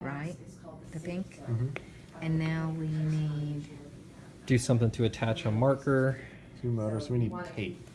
right? The pink? Mhm. And now we need, Do something to attach a marker. Two motors. We need tape.